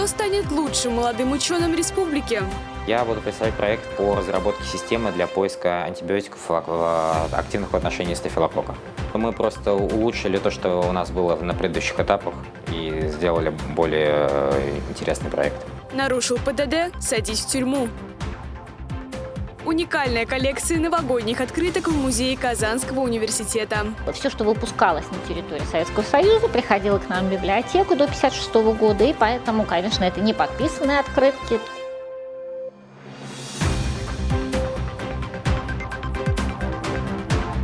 Кто станет лучшим молодым ученым республики? Я буду представлять проект по разработке системы для поиска антибиотиков активных в отношении стафилококка. Мы просто улучшили то, что у нас было на предыдущих этапах и сделали более э, интересный проект. Нарушил ПДД – садись в тюрьму. Уникальная коллекция новогодних открыток в музее Казанского университета. Все, что выпускалось на территории Советского Союза, приходило к нам в библиотеку до 1956 года, и поэтому, конечно, это не подписанные открытки.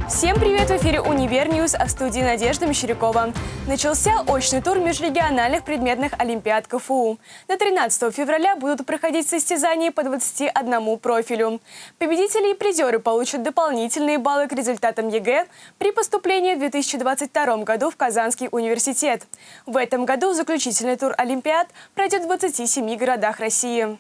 Всем привет! В эфире «Универ Ньюс», а в студии Надежда Мещерякова. Начался очный тур межрегиональных предметных олимпиад КФУ. На 13 февраля будут проходить состязания по 21 профилю. Победители и призеры получат дополнительные баллы к результатам ЕГЭ при поступлении в 2022 году в Казанский университет. В этом году заключительный тур олимпиад пройдет в 27 городах России.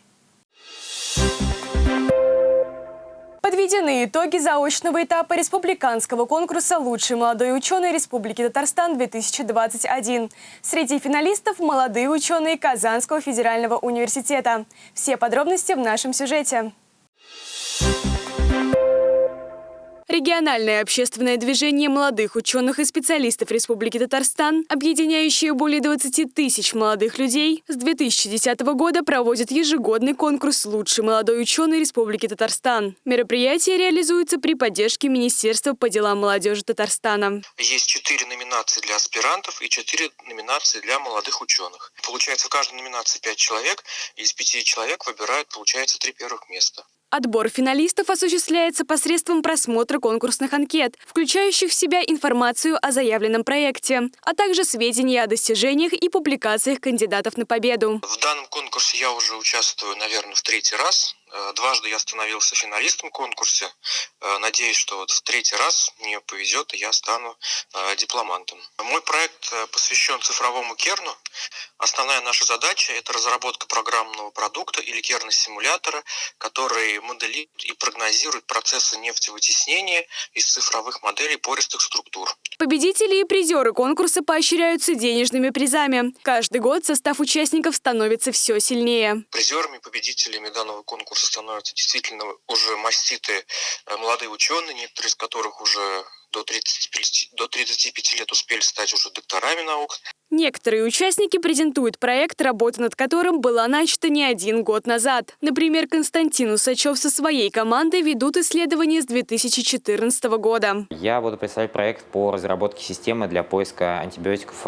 Подведены итоги заочного этапа республиканского конкурса «Лучший молодой ученый Республики Татарстан-2021». Среди финалистов – молодые ученые Казанского федерального университета. Все подробности в нашем сюжете. Региональное общественное движение молодых ученых и специалистов Республики Татарстан, объединяющее более 20 тысяч молодых людей, с 2010 года проводит ежегодный конкурс «Лучший молодой ученый Республики Татарстан». Мероприятие реализуется при поддержке Министерства по делам молодежи Татарстана. Есть четыре номинации для аспирантов и четыре номинации для молодых ученых. Получается, в каждой номинации пять человек, и из пяти человек выбирают, получается, три первых места. Отбор финалистов осуществляется посредством просмотра конкурсных анкет, включающих в себя информацию о заявленном проекте, а также сведения о достижениях и публикациях кандидатов на победу. В данном конкурсе я уже участвую, наверное, в третий раз. Э, дважды я становился финалистом конкурса. Э, надеюсь, что вот в третий раз мне повезет, и я стану э, дипломантом. Мой проект посвящен цифровому керну. Основная наша задача – это разработка программного продукта или керна-симулятора, который моделирует и прогнозирует процессы нефтевытеснения из цифровых моделей пористых структур. Победители и призеры конкурса поощряются денежными призами. Каждый год состав участников становится все сильнее. Призерами, победителями данного конкурса становятся действительно уже маститые э, молодые ученые, некоторые из которых уже до 35, до 35 лет успели стать уже докторами наук. Некоторые участники презентуют проект, работа над которым была начата не один год назад. Например, Константин Усачев со своей командой ведут исследования с 2014 года. Я буду представлять проект по разработке системы для поиска антибиотиков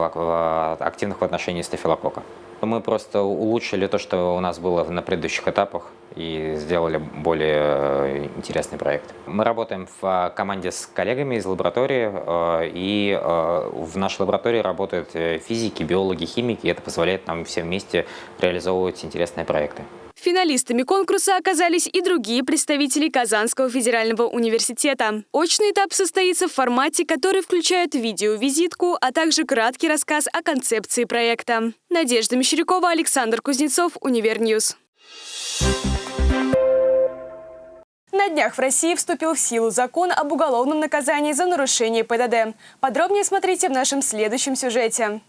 активных в отношении стафилококка. Мы просто улучшили то, что у нас было на предыдущих этапах и сделали более э, интересный проект. Мы работаем в э, команде с коллегами из лаборатории, э, и в нашей лаборатории работают физики, биологи, химики, и это позволяет нам все вместе реализовывать интересные проекты. Финалистами конкурса оказались и другие представители Казанского федерального университета. Очный этап состоится в формате, который включает видеовизитку, а также краткий рассказ о концепции проекта. Надежда Мещерякова, Александр Кузнецов, Универньюз. На днях в России вступил в силу закон об уголовном наказании за нарушение ПДД. Подробнее смотрите в нашем следующем сюжете.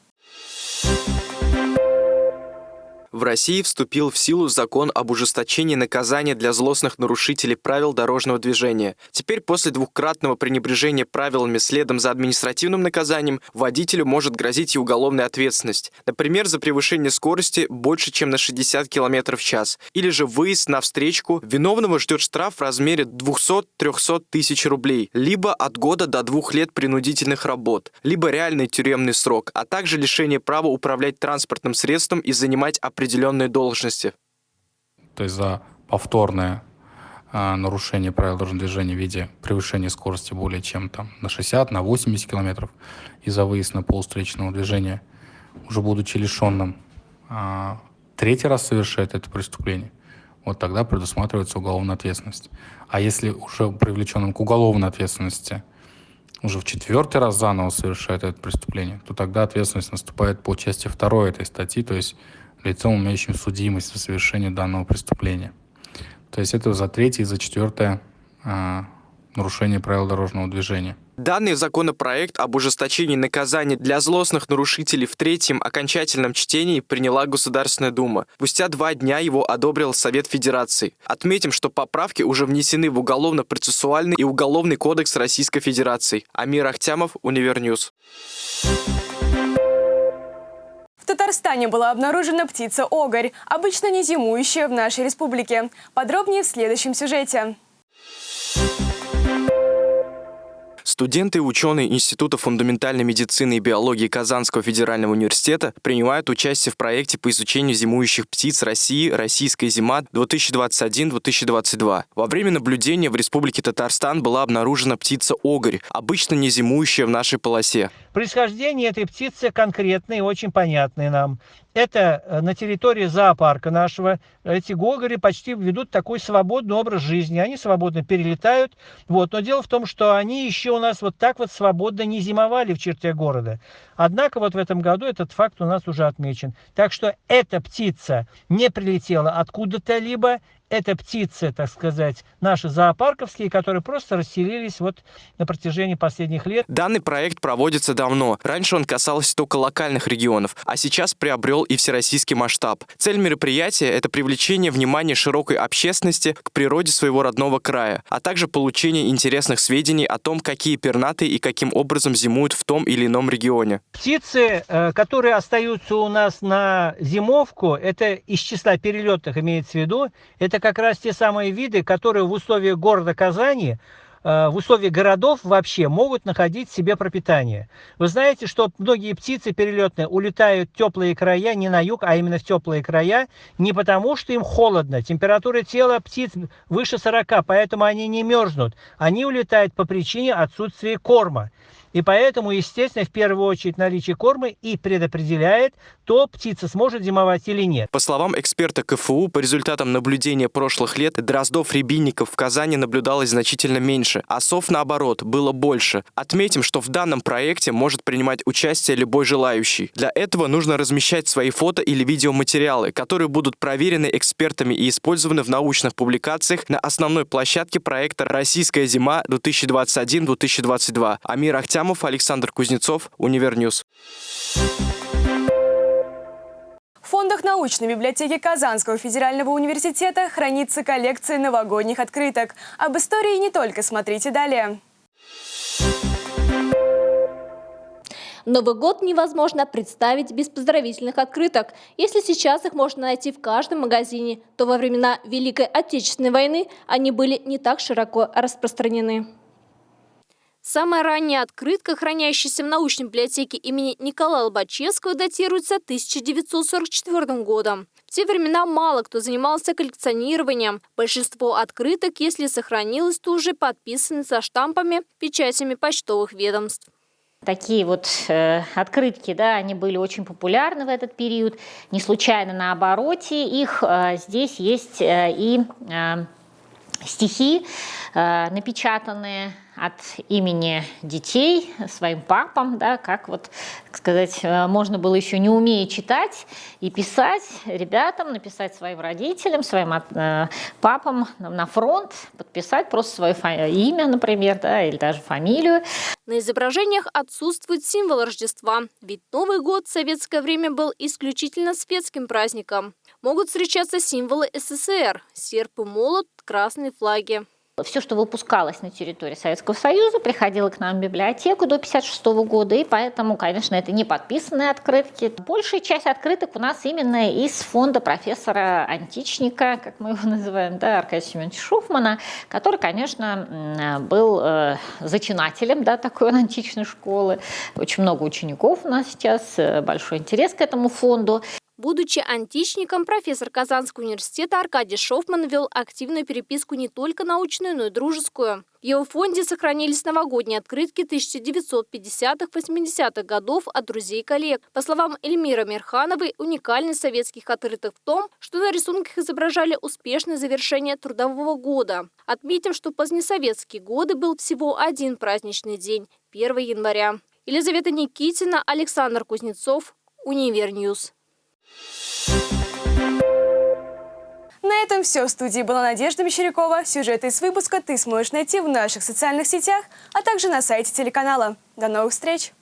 В России вступил в силу закон об ужесточении наказания для злостных нарушителей правил дорожного движения. Теперь после двухкратного пренебрежения правилами следом за административным наказанием водителю может грозить и уголовная ответственность. Например, за превышение скорости больше, чем на 60 км в час. Или же выезд на встречку. Виновного ждет штраф в размере 200-300 тысяч рублей. Либо от года до двух лет принудительных работ. Либо реальный тюремный срок. А также лишение права управлять транспортным средством и занимать определенные определенные должности. То есть за повторное э, нарушение правил дорожного движения в виде превышения скорости более чем там на 60, на 80 километров и за выезд на пол встречного движения, уже будучи лишенным, э, третий раз совершает это преступление, вот тогда предусматривается уголовная ответственность. А если уже привлеченным к уголовной ответственности уже в четвертый раз заново совершает это преступление, то тогда ответственность наступает по части второй этой статьи, то есть лицом, имеющим судимость за совершение данного преступления. То есть это за третье и за четвертое а, нарушения правил дорожного движения. Данный законопроект об ужесточении наказаний для злостных нарушителей в третьем окончательном чтении приняла Государственная Дума. Спустя два дня его одобрил Совет Федерации. Отметим, что поправки уже внесены в Уголовно-процессуальный и Уголовный кодекс Российской Федерации. Амир Ахтямов, Универньюз. Татарстане была обнаружена птица-огарь, обычно не зимующая в нашей республике. Подробнее в следующем сюжете. Студенты и ученые Института фундаментальной медицины и биологии Казанского федерального университета принимают участие в проекте по изучению зимующих птиц России «Российская зима 2021-2022». Во время наблюдения в Республике Татарстан была обнаружена птица огарь, обычно не зимующая в нашей полосе. Происхождение этой птицы конкретное и очень понятное нам. Это э, на территории зоопарка нашего. Эти гогори почти ведут такой свободный образ жизни. Они свободно перелетают. Вот. Но дело в том, что они еще у нас вот так вот свободно не зимовали в черте города. Однако вот в этом году этот факт у нас уже отмечен. Так что эта птица не прилетела откуда-то либо, это птицы, так сказать, наши зоопарковские, которые просто расселились вот на протяжении последних лет. Данный проект проводится давно. Раньше он касался только локальных регионов, а сейчас приобрел и всероссийский масштаб. Цель мероприятия – это привлечение внимания широкой общественности к природе своего родного края, а также получение интересных сведений о том, какие пернатые и каким образом зимуют в том или ином регионе. Птицы, э, которые остаются у нас на зимовку, это из числа перелетных имеется в виду, это как раз те самые виды, которые в условиях города Казани э, в условиях городов вообще могут находить себе пропитание. Вы знаете, что многие птицы перелетные улетают в теплые края, не на юг, а именно в теплые края, не потому что им холодно. Температура тела птиц выше 40, поэтому они не мерзнут. Они улетают по причине отсутствия корма. И поэтому, естественно, в первую очередь наличие корма и предопределяет, то птица сможет зимовать или нет. По словам эксперта КФУ, по результатам наблюдения прошлых лет, дроздов-рябинников в Казани наблюдалось значительно меньше, а сов, наоборот, было больше. Отметим, что в данном проекте может принимать участие любой желающий. Для этого нужно размещать свои фото или видеоматериалы, которые будут проверены экспертами и использованы в научных публикациях на основной площадке проекта «Российская зима 2021-2022». Амир Ахтя Артямов, Александр Кузнецов, Универньюз. В фондах научной библиотеки Казанского федерального университета хранится коллекция новогодних открыток. Об истории не только смотрите далее. Новый год невозможно представить без поздравительных открыток. Если сейчас их можно найти в каждом магазине, то во времена Великой Отечественной войны они были не так широко распространены. Самая ранняя открытка, хранящаяся в научной библиотеке имени Николая Лобачевского, датируется 1944 годом. В те времена мало кто занимался коллекционированием. Большинство открыток, если сохранилось, то уже подписаны со штампами, печатями почтовых ведомств. Такие вот э, открытки, да, они были очень популярны в этот период. Не случайно на обороте их э, здесь есть э, и э, стихи, э, напечатанные от имени детей своим папам, да, как вот, так сказать, э, можно было еще не умея читать и писать ребятам, написать своим родителям, своим э, папам на фронт, подписать просто свое имя, например, да, или даже фамилию. На изображениях отсутствует символ Рождества, ведь Новый год в советское время был исключительно светским праздником. Могут встречаться символы СССР – серп и молот, красные флаги. Все, что выпускалось на территории Советского Союза, приходило к нам в библиотеку до 1956 года, и поэтому, конечно, это не подписанные открытки. Большая часть открыток у нас именно из фонда профессора Античника, как мы его называем, да, Аркадия Семеновича Шуфмана, который, конечно, был э, зачинателем да, такой античной школы. Очень много учеников у нас сейчас, э, большой интерес к этому фонду. Будучи античником, профессор Казанского университета Аркадий Шофман вел активную переписку не только научную, но и дружескую. В его фонде сохранились новогодние открытки 1950-80-х годов от друзей и коллег. По словам Эльмира Мирхановой, уникальность советских открыток в том, что на рисунках изображали успешное завершение трудового года. Отметим, что в позднесоветские годы был всего один праздничный день – 1 января. Елизавета Никитина, Александр Кузнецов, Универньюз. На этом все. В студии была Надежда Мещерякова. Сюжеты из выпуска ты сможешь найти в наших социальных сетях, а также на сайте телеканала. До новых встреч!